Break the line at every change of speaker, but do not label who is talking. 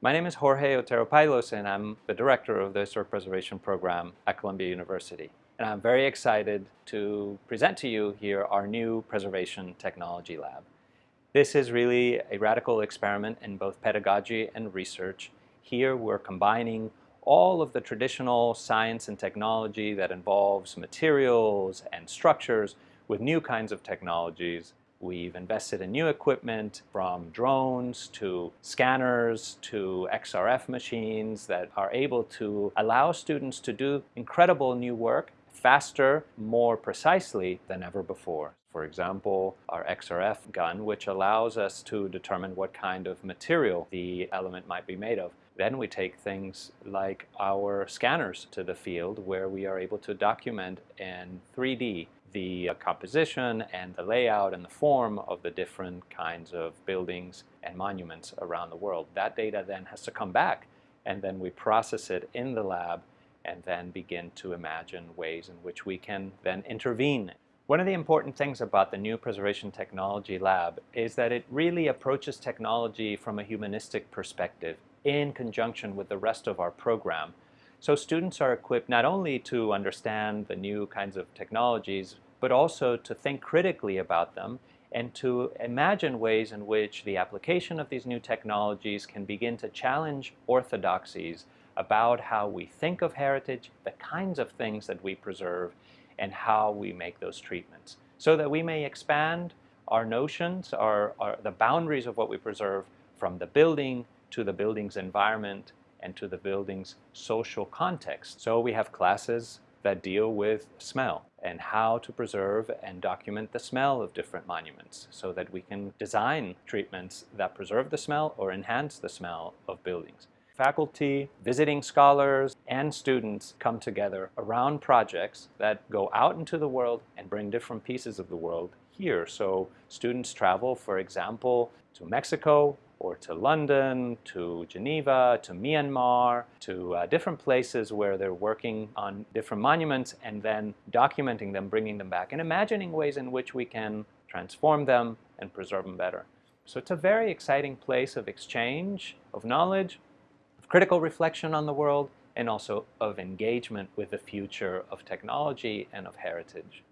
My name is Jorge Otero Pailos and I'm the director of the Historic Preservation Program at Columbia University. And I'm very excited to present to you here our new Preservation Technology Lab. This is really a radical experiment in both pedagogy and research. Here we're combining all of the traditional science and technology that involves materials and structures with new kinds of technologies We've invested in new equipment from drones to scanners to XRF machines that are able to allow students to do incredible new work faster, more precisely than ever before. For example, our XRF gun, which allows us to determine what kind of material the element might be made of. Then we take things like our scanners to the field where we are able to document in 3D the uh, composition and the layout and the form of the different kinds of buildings and monuments around the world. That data then has to come back and then we process it in the lab and then begin to imagine ways in which we can then intervene. One of the important things about the new Preservation Technology Lab is that it really approaches technology from a humanistic perspective in conjunction with the rest of our program so students are equipped not only to understand the new kinds of technologies, but also to think critically about them and to imagine ways in which the application of these new technologies can begin to challenge orthodoxies about how we think of heritage, the kinds of things that we preserve, and how we make those treatments. So that we may expand our notions, our, our, the boundaries of what we preserve from the building to the building's environment and to the building's social context. So we have classes that deal with smell and how to preserve and document the smell of different monuments so that we can design treatments that preserve the smell or enhance the smell of buildings. Faculty, visiting scholars, and students come together around projects that go out into the world and bring different pieces of the world here. So students travel, for example, to Mexico or to London, to Geneva, to Myanmar, to uh, different places where they're working on different monuments and then documenting them, bringing them back, and imagining ways in which we can transform them and preserve them better. So it's a very exciting place of exchange, of knowledge, of critical reflection on the world, and also of engagement with the future of technology and of heritage.